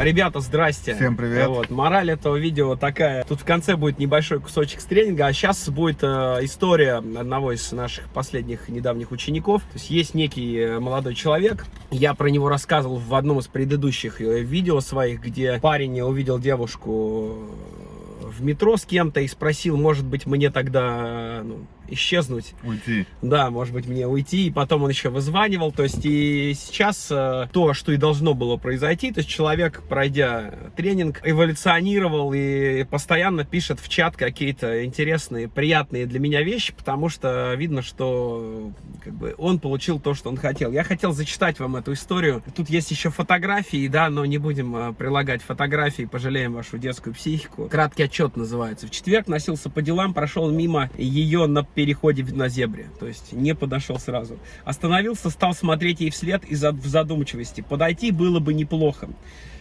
Ребята, здрасте. Всем привет. Вот, мораль этого видео такая. Тут в конце будет небольшой кусочек с тренинга, а сейчас будет э, история одного из наших последних недавних учеников. То есть есть некий э, молодой человек. Я про него рассказывал в одном из предыдущих э, видео своих, где парень увидел девушку в метро с кем-то и спросил, может быть, мне тогда ну, исчезнуть. Уйти. Да, может быть, мне уйти. И потом он еще вызванивал. То есть и сейчас э, то, что и должно было произойти, то есть человек, пройдя тренинг, эволюционировал и постоянно пишет в чат какие-то интересные, приятные для меня вещи, потому что видно, что как бы, он получил то, что он хотел. Я хотел зачитать вам эту историю. Тут есть еще фотографии, да, но не будем э, прилагать фотографии, пожалеем вашу детскую психику. Краткий отчет называется. В четверг носился по делам, прошел мимо ее на переходе на зебре, то есть не подошел сразу. Остановился, стал смотреть ей вслед и в задумчивости. Подойти было бы неплохо.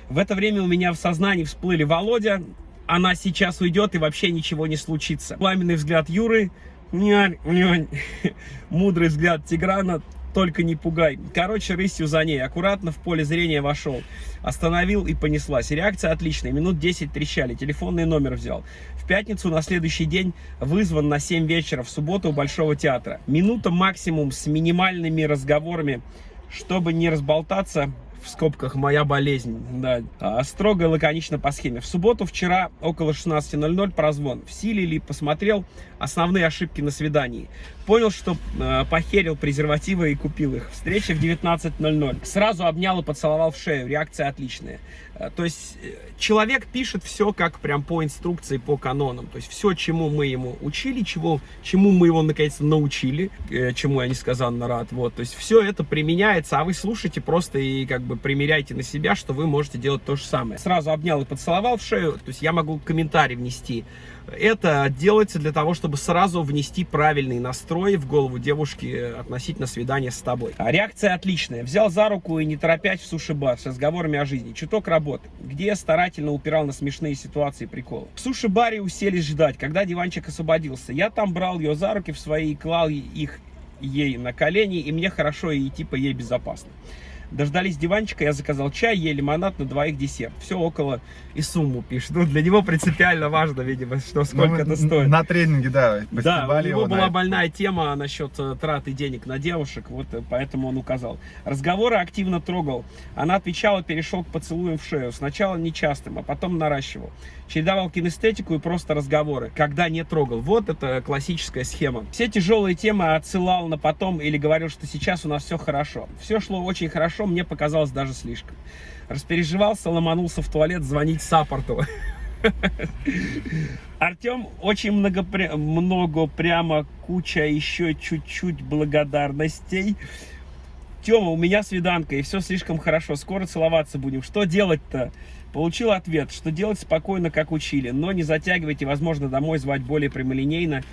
В это время у меня в сознании всплыли Володя, она сейчас уйдет и вообще ничего не случится. Пламенный взгляд Юры, мудрый взгляд Тиграна, только не пугай. Короче, рысью за ней. Аккуратно в поле зрения вошел. Остановил и понеслась. Реакция отличная. Минут 10 трещали. Телефонный номер взял. В пятницу на следующий день вызван на 7 вечера в субботу у Большого театра. Минута максимум с минимальными разговорами, чтобы не разболтаться в скобках моя болезнь, да, а, строго и лаконично по схеме. В субботу вчера около 16.00 прозвон. В силе ли посмотрел основные ошибки на свидании. Понял, что э, похерил презервативы и купил их. Встреча в 19.00. Сразу обнял и поцеловал в шею. Реакция отличная. Э, то есть э, человек пишет все как прям по инструкции, по канонам. То есть все, чему мы ему учили, чего, чему мы его наконец-то научили, э, чему я несказанно рад. Вот, то есть все это применяется, а вы слушайте просто и как бы примеряйте на себя, что вы можете делать то же самое. Сразу обнял и поцеловал в шею. То есть я могу комментарий внести. Это делается для того, чтобы сразу внести правильный настрой в голову девушки относительно свидания с тобой. А реакция отличная. Взял за руку и не торопясь в суши-бар с разговорами о жизни. Чуток работы, где я старательно упирал на смешные ситуации и приколы. В суши-баре уселись ждать, когда диванчик освободился. Я там брал ее за руки в свои и клал их ей на колени, и мне хорошо и типа ей безопасно. Дождались диванчика, я заказал чай, ели лимонад на двоих десерт. Все около и сумму пишет. Ну, для него принципиально важно, видимо, что сколько ну, это стоит. На тренинге, да. Да, у него была больная тема насчет э, траты денег на девушек, вот э, поэтому он указал. Разговоры активно трогал. Она отвечала, перешел к поцелуям в шею. Сначала нечастым, а потом наращивал. Чередовал кинестетику и просто разговоры, когда не трогал. Вот это классическая схема. Все тяжелые темы отсылал на потом или говорил, что сейчас у нас все хорошо. Все шло очень хорошо хорошо, мне показалось даже слишком. Распереживался, ломанулся в туалет звонить саппорту. Артем, очень много, много, прямо куча еще чуть-чуть благодарностей. Тема, у меня свиданка, и все слишком хорошо, скоро целоваться будем. Что делать-то? Получил ответ, что делать спокойно, как учили, но не затягивайте, возможно, домой звать более прямолинейно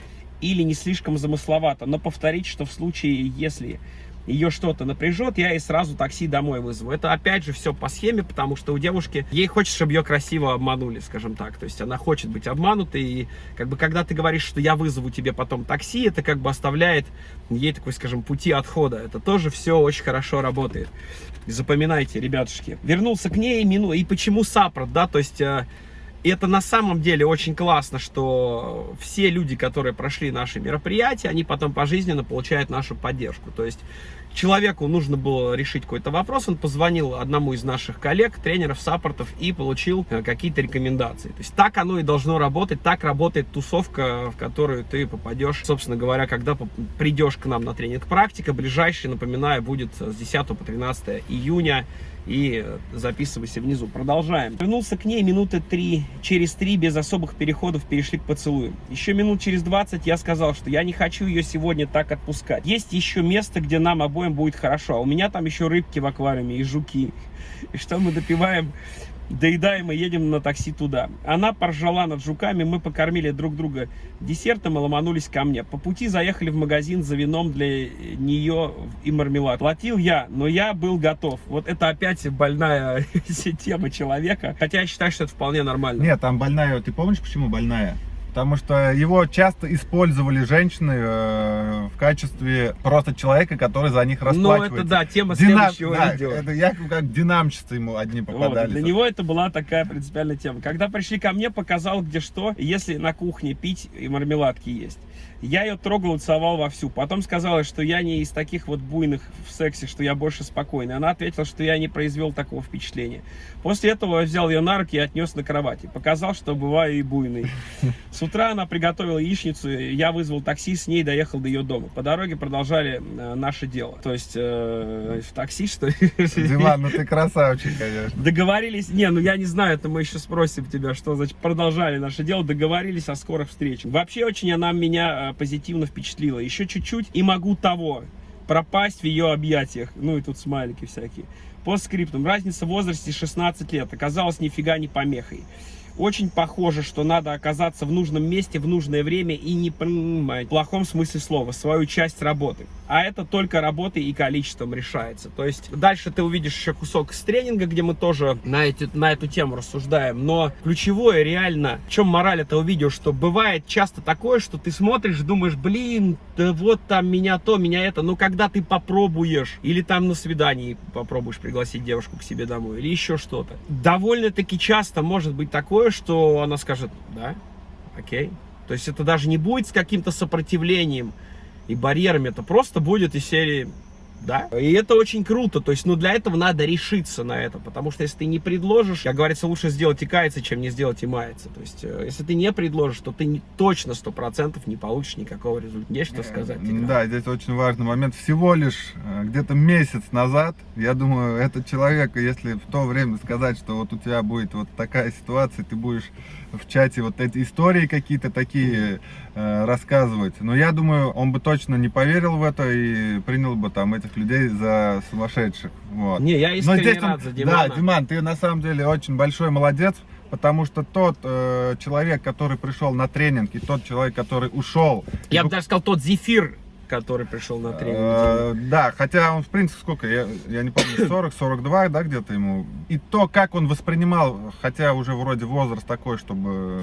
или не слишком замысловато, но повторить, что в случае, если ее что-то напряжет, я ей сразу такси домой вызову. Это опять же все по схеме, потому что у девушки, ей хочется, чтобы ее красиво обманули, скажем так. То есть она хочет быть обманутой, и как бы когда ты говоришь, что я вызову тебе потом такси, это как бы оставляет ей такой, скажем, пути отхода. Это тоже все очень хорошо работает. Запоминайте, ребятушки. Вернулся к ней, мину... и почему саппорт, да, то есть э, и это на самом деле очень классно, что все люди, которые прошли наши мероприятия, они потом пожизненно получают нашу поддержку. То есть человеку нужно было решить какой-то вопрос, он позвонил одному из наших коллег, тренеров, саппортов и получил э, какие-то рекомендации. То есть так оно и должно работать, так работает тусовка, в которую ты попадешь, собственно говоря, когда придешь к нам на тренинг практика. Ближайший, напоминаю, будет с 10 по 13 июня и записывайся внизу. Продолжаем. Вернулся к ней минуты три, через три без особых переходов перешли к поцелую. Еще минут через 20 я сказал, что я не хочу ее сегодня так отпускать. Есть еще место, где нам обоим будет хорошо, а у меня там еще рыбки в аквариуме и жуки. И что мы допиваем доедаем и едем на такси туда. Она поржала над жуками, мы покормили друг друга десертом и ломанулись ко мне. По пути заехали в магазин за вином для нее и мармелад. Платил я, но я был готов. Вот это опять больная тема человека. Хотя я считаю, что это вполне нормально. Нет, там больная, ты помнишь, почему больная? Потому что его часто использовали женщины э, в качестве просто человека, который за них расплачивается. Ну, это да, тема Динам... следующего да, видео. Это якобы как динамщицы ему одни Вот, попадались. для него это была такая принципиальная тема. Когда пришли ко мне, показал где что, если на кухне пить и мармеладки есть. Я ее трогал целовал вовсю. Потом сказала, что я не из таких вот буйных в сексе, что я больше спокойный. Она ответила, что я не произвел такого впечатления. После этого я взял ее на руки и отнес на кровати. Показал, что бываю и буйный. С утра она приготовила яичницу, я вызвал такси, с ней доехал до ее дома. По дороге продолжали э, наше дело. То есть э, в такси, что ли? Диман, ну ты красавчик, конечно. Договорились, не, ну я не знаю, это мы еще спросим тебя, что значит продолжали наше дело, договорились о скорых встречах. Вообще очень она меня э, позитивно впечатлила. Еще чуть-чуть и могу того, пропасть в ее объятиях. Ну и тут смайлики всякие. По скриптам. Разница в возрасте 16 лет. Оказалось нифига не помехой. Очень похоже, что надо оказаться в нужном месте в нужное время и не принимать, в плохом смысле слова, свою часть работы. А это только работой и количеством решается. То есть дальше ты увидишь еще кусок с тренинга, где мы тоже на, эти, на эту тему рассуждаем. Но ключевое реально, в чем мораль этого видео, что бывает часто такое, что ты смотришь, думаешь, блин, да вот там меня то, меня это. Но когда ты попробуешь, или там на свидании попробуешь пригласить девушку к себе домой, или еще что-то, довольно-таки часто может быть такое, что она скажет, да, окей. То есть это даже не будет с каким-то сопротивлением и барьерами, это просто будет из серии, да. И это очень круто, то есть, ну, для этого надо решиться на это, потому что если ты не предложишь, как говорится, лучше сделать и каяться, чем не сделать и маяться. То есть, э, если ты не предложишь, то ты не, точно сто процентов не получишь никакого результата. Есть что сказать? Тигран? Да, здесь очень важный момент. Всего лишь э, где-то месяц назад, я думаю, этот человек, если в то время сказать, что вот у тебя будет вот такая ситуация, ты будешь в чате вот эти истории какие-то такие э, рассказывать. Но я думаю, он бы точно не поверил в это и принял бы там этих людей за сумасшедших. Вот. Не, я Но искренне здесь он- рад за Димана. Да, Диман, ты на самом деле очень большой молодец, потому что тот э, человек, который пришел на тренинг, и тот человек, который ушел, Я и бы даже сказал, тот зефир, который пришел на тренинг. Э, Да, хотя он, в принципе, сколько, я, я не помню, 40-42, да, где-то ему. И то, как он воспринимал, хотя уже вроде возраст такой, чтобы э,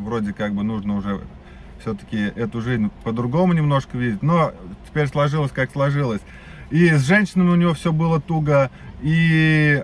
вроде как бы нужно уже все-таки эту жизнь по-другому немножко видеть, но теперь сложилось, как сложилось. И с женщинами у него все было туго, и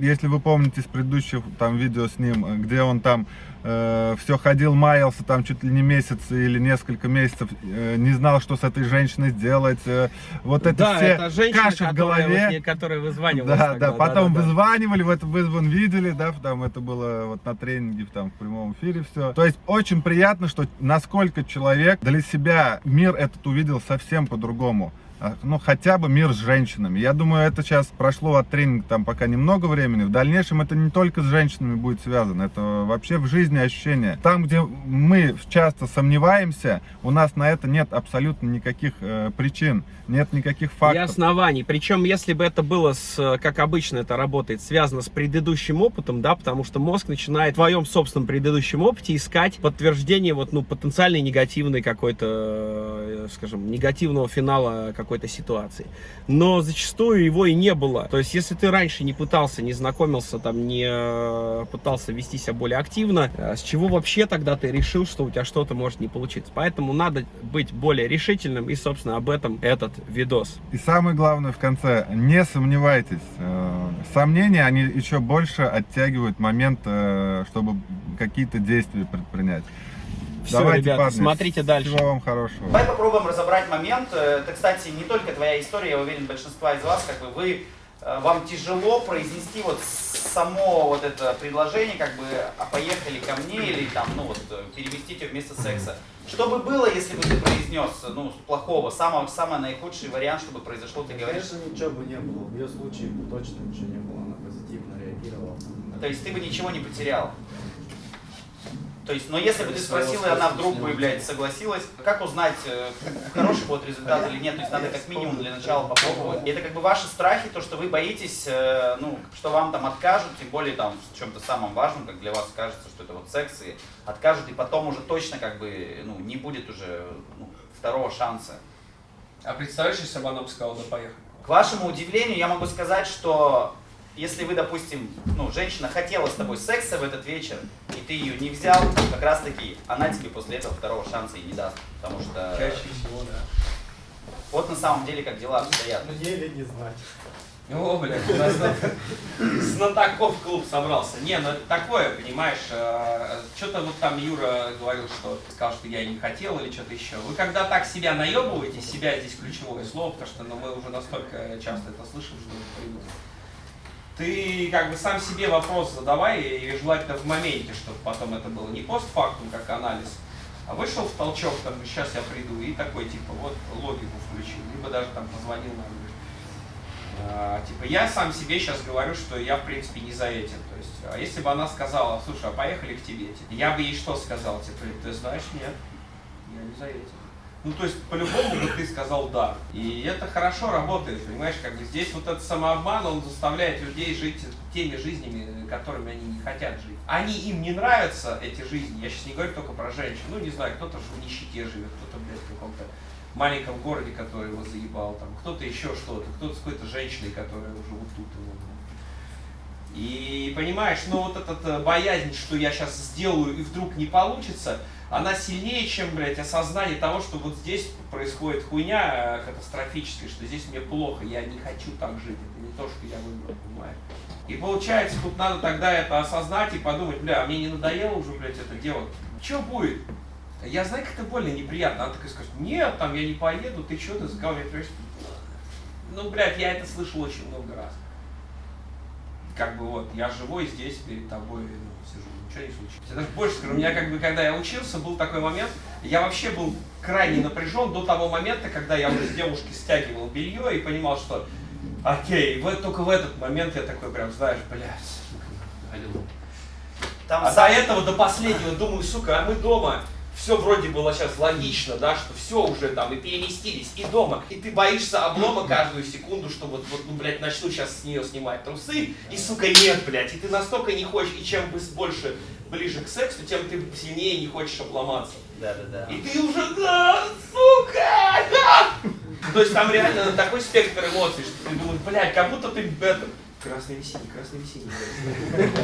если вы помните с предыдущих там видео с ним, где он там все ходил, маялся там чуть ли не месяц или несколько месяцев, э, не знал, что с этой женщиной сделать, э, вот это да, все это женщина, каши в голове. вот которая вызванивалась Да, тогда, да, потом да, да. вызванивали, в это вызван видели, да, там это было вот на тренинге, там в прямом эфире все. То есть очень приятно, что насколько человек для себя мир этот увидел совсем по-другому. А, Ну, хотя бы мир с женщинами. Я думаю, это сейчас прошло от тренинга там пока немного времени. В дальнейшем это не только с женщинами будет связано, это вообще в жизни ощущение. Там, где мы часто сомневаемся, у нас на это нет абсолютно никаких э, причин, нет никаких И фактов. оснований. Причем, если бы это было, с, как обычно это работает, связано с предыдущим опытом, да, потому что мозг начинает в твоем собственном предыдущем опыте искать подтверждение вот, ну, потенциальной негативной какой-то, э, скажем, негативного финала какой-то ситуации. Но зачастую его и не было. То есть, если ты раньше не пытался, не знакомился, там, не э, пытался вести себя более активно, э, с чего вообще тогда ты решил, что у тебя что-то может не получиться? Поэтому надо быть более решительным, и, собственно, об этом этот видос. И самое главное в конце, не сомневайтесь. Э, Сомнения, они еще больше оттягивают момент, чтобы какие-то действия предпринять. Все, ребята, смотрите дальше. Всего вам хорошего. Давай попробуем разобрать момент. Э, Это, кстати, не только твоя история, я уверен, большинства из вас, как бы вы, э, вам тяжело произнести вот само вот это предложение, как бы, а поехали ко мне или там, ну вот, э, переместите вместо секса. Что бы было, если бы ты произнес, ну, плохого, самого, самый наихудший вариант, чтобы произошло, ты говоришь, Конечно, ничего бы не было. В ее случае точно ничего не было. Она позитивно реагировала. то есть ты бы ничего не потерял. То есть, но если бы ты спросил, и она вдруг бы, блядь, согласилась, как узнать, э, хороший будет результат или нет? То есть надо как минимум для начала попробовать. И это как бы ваши страхи, то, что вы боитесь, э, ну, что вам там откажут, тем более там в чем-то самом важном, как для вас кажется, что это вот секс, и откажут, и потом уже точно как бы, ну, не будет уже ну, второго шанса. А представляешь, если бы она бы сказала, да поехали? К вашему удивлению, я могу сказать, что если вы, допустим, ну, женщина хотела с тобой секса в этот вечер, и ты ее не взял, как раз таки она тебе после этого второго шанса и не даст. Потому что Чаще всего, да. вот на самом деле как дела обстоят. Мне ли не знать. О, блядь, у нас знатоков клуб собрался. Не, ну это такое, понимаешь, что-то вот там Юра говорил, что сказал, что я не хотел или что-то еще. Вы когда так себя наебываете, себя здесь ключевое слово, потому что ну, мы уже настолько часто это слышим, что это привык. Ты как бы сам себе вопрос задавай, и желательно в моменте, чтобы потом это было не постфактум, как анализ, а вышел в толчок, там, сейчас я приду, и такой, типа, вот логику включил, либо даже там позвонил нам, а, типа, я сам себе сейчас говорю, что я, в принципе, не заэтен. То есть, а если бы она сказала, слушай, а поехали к тебе, типа, я бы ей что сказал? Типа, ты знаешь, нет, я не заэтен. Ну, то есть, по-любому бы ты сказал да. И это хорошо работает, понимаешь, как бы здесь вот этот самообман, он заставляет людей жить теми жизнями, которыми они не хотят жить. Они им не нравятся, эти жизни, я сейчас не говорю только про женщин, ну, не знаю, кто-то в нищете живет, кто-то, блядь, в каком-то маленьком городе, который его заебал, там, кто-то еще что-то, кто-то с какой-то женщиной, которая уже вот тут его. И понимаешь, ну вот эта боязнь, что я сейчас сделаю и вдруг не получится, она сильнее, чем, блядь, осознание того, что вот здесь происходит хуйня э, катастрофическая, что здесь мне плохо, я не хочу так жить, это не то, что я выбрал, понимаешь? И получается, тут надо тогда это осознать и подумать, бля, а мне не надоело уже, блядь, это делать. Что будет? Я знаю, как это больно неприятно. Она такая скажет, нет, там я не поеду, ты что, ты заговариваешь? Ну, блядь, я это слышал очень много раз. Как бы вот, я живой здесь перед тобой ну, сижу, ничего не случилось. Я даже больше скажу, у меня как бы, когда я учился, был такой момент, я вообще был крайне напряжен до того момента, когда я уже с девушки стягивал белье и понимал, что окей, вот только в этот момент я такой прям, знаешь, блядь. Там А сам- до этого, до последнего, думаю, сука, а мы дома. Все вроде было сейчас логично, да, что все уже там и переместились, и дома. И ты боишься облома каждую секунду, что вот, вот ну, блядь, начну сейчас с нее снимать трусы, и, сука, нет, блядь. И ты настолько не хочешь, и чем больше ближе к сексу, тем ты сильнее не хочешь обломаться. Да, да, да. И ты уже, да, сука, да! То есть там реально такой спектр эмоций, что ты думаешь, блядь, как будто ты это... Красный весенний, красный весенний.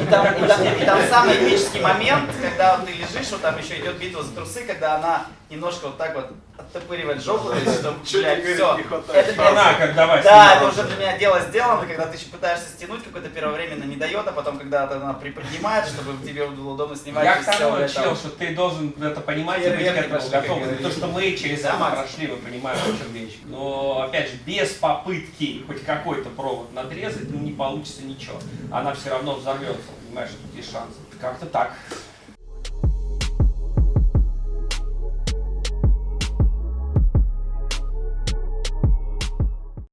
И там, и там- и там самый эпический момент, когда ты лежишь, вот там еще идет битва за трусы, когда она немножко вот так вот оттопыривает жопу, то есть, чтобы, блядь, все. Это, Она, как давай. да, это уже для меня дело сделано, когда ты еще пытаешься стянуть, какое-то первовременно не дает, а потом, когда она приподнимает, чтобы тебе было удобно снимать. Я то к тому учил, что ты должен это понимать и быть к этому готов. То, что мы через это прошли, мы понимаем, о чем речь. Но, опять же, без попытки хоть какой-то провод надрезать, ну, не получится ничего. Она все равно взорвется, понимаешь, тут есть шансы. Как-то так.